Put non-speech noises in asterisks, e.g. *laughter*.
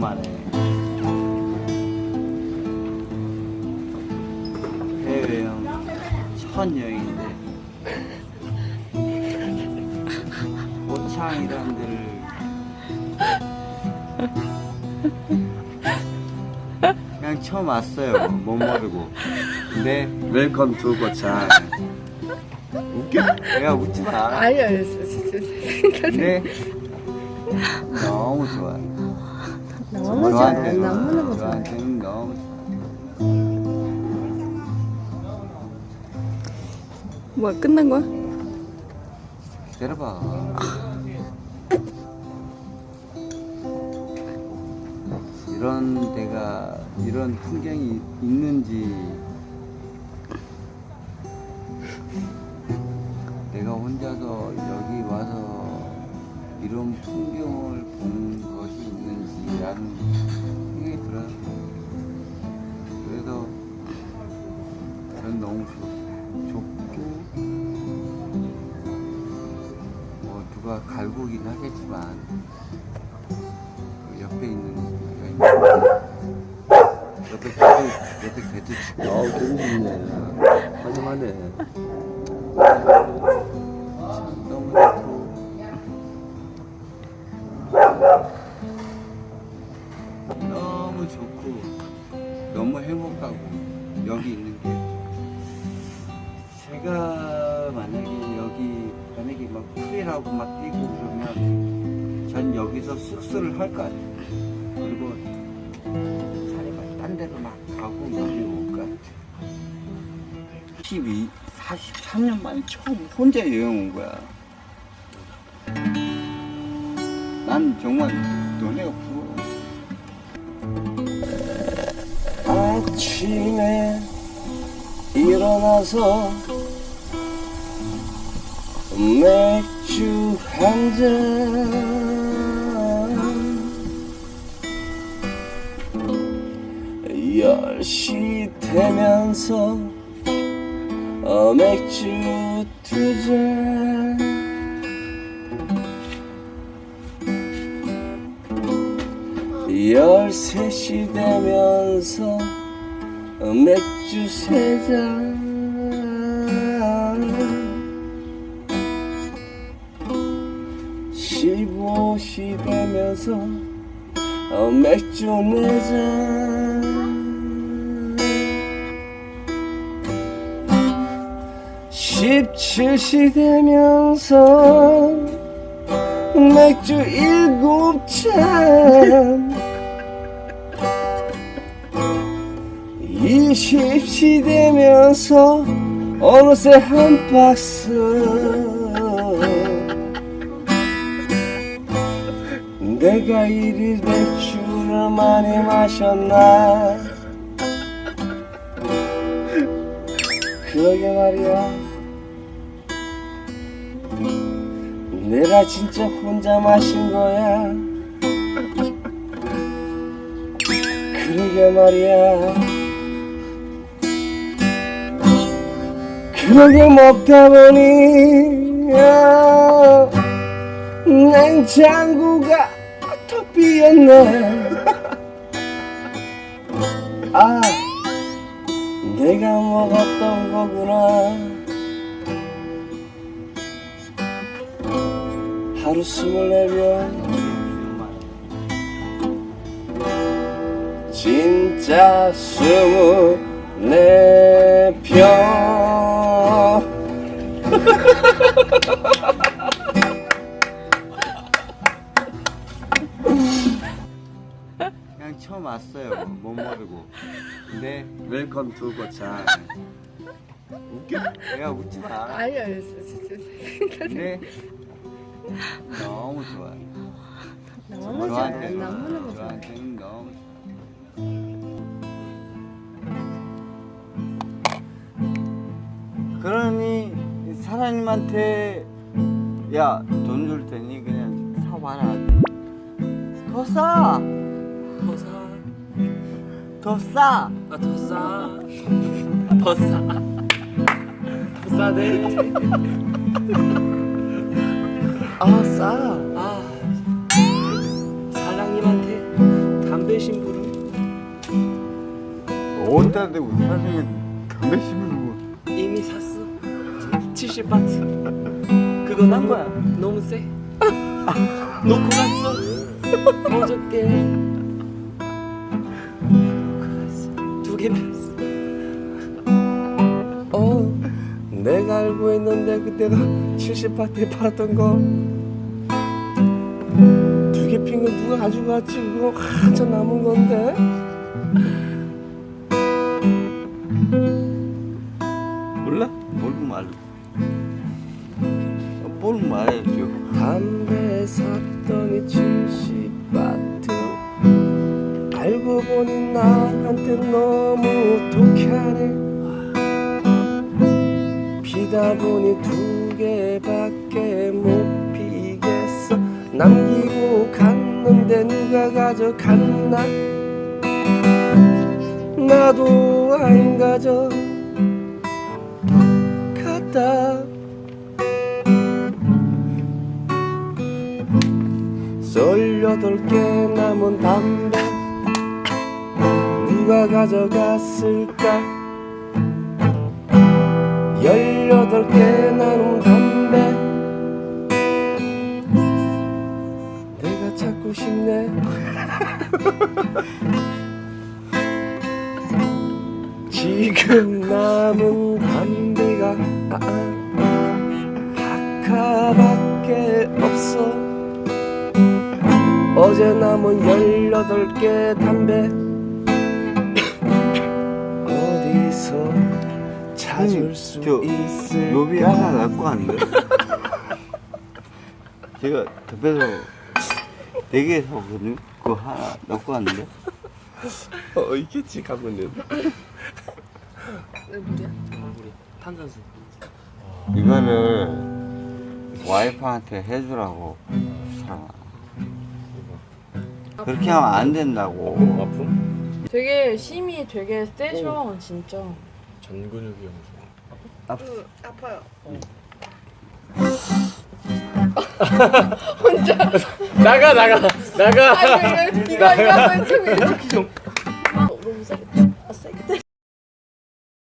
만에. 해외여행 첫 여행인데. 고창이라는 데를. 그냥 처음 왔어요 뭣 모르고. 근데 welcome to 고창. 웃겨? 내가 웃지 마. 아니요. 근데 너무 좋아요 너무. 저한테는 너무너무. 저한테는 너무 뭐야 끝난 거야? 기다려봐 이런 데가 이런 풍경이 있는지 이런 풍경을 본 것이 있는지라는 생각이 들어요 그래서 전 너무 좋, 좋고 뭐 누가 갈구긴 하겠지만 그 옆에 있는 있는 옆에 개도 옆에 개도 치고 어우 재밌네 환영하네 너무 좋고 너무 행복하고 여기 있는 게. 제가 만약에 여기 만약에 막 풀이라고 막 뛰고 그러면 전 여기서 숙소를 할 것 같아요. 그리고 차라리 막딴 데로 막 가고 여기 올 것 같아요. 12, 43년 만에 처음 혼자 여행 온 거야 난 정말 너네가 부러워 아침에 일어나서 맥주 한잔. 열시 되면서 어, 맥주 두잔 열세 시 되면서 어, 맥주 세잔. 십오 시 되면서 어, 맥주 네잔. 십칠 시 되면서 맥주 일곱 잔 이십 시 되면서 어느새 한 박스. 내가 이리 맥주를 많이 마셨나? 그러게 말이야. 내가 진짜 혼자 마신 거야? 그러게 말이야 그러게 먹다 보니 야, 냉장고가 더 비었네. 아 내가 먹었던 거구나. 하루 스물네 병 진짜 스물네 병 그냥 처음 왔어요 못 모르고 근데 웰컴 투 고창 웃겨? 내가 웃지 마 아니요. 근데 너무 좋아요 너무 좋아요. 너무너무 좋아요. 너무 좋아요. 그러니 사장님한테 야 돈 줄 테니 그냥 사와라 더 싸! 더 사. 더 싸! 아, 더 싸. 더 싸. 더 싸네. 아 싸. 아, 사장님한테 다 담배 심부름 어디다 대고 사장님 담배 심으고 이미 샀어 70바트 그거 난 거야 너무 세 놓고 갔어 어저께 개 폈어 어 내가 알고 있는데 그때가 70파트에 팔았던 거 두 개 핀 거 누가 가져갔지 그거 한참 남은 건데 몰라? 모르고 말. 뭘 말해줘. 담배 샀더니 70 보니 나한테 너무 독하네. 피다 보니 두 개밖에 못 피겠어. 남기고 갔는데 누가 가져갔나? 나도 안 가져 갔다. 열여덟 개 남은 담배 누가 가져갔을까? 열여덟 개 남은 담배 내가 찾고 싶네. *laughs* 지금 남은 담배가 아, 아, 없어. 어제 남은 열여덟 개 담배 찾을 수 저, 있을 요비 하나 갖고 왔는데. *laughs* 제가 급해서 네개 사거든요. 그거 하나 넣고 왔는데. 어 있겠지 가면은 왜 물이야? 물이 탄산수 이거를 와이프한테 해주라고 사람. 그렇게 하면 안 된다고. 아픔? 되게 힘이 되게 세셔 진짜. 전근육이 엄청 아파? 응, 그, 그, 아파요. 응. 어. *laughs* 혼자 나가 나가 나가. 아니 이거 이거 이거 이거 이거. 너무 세. 아 세.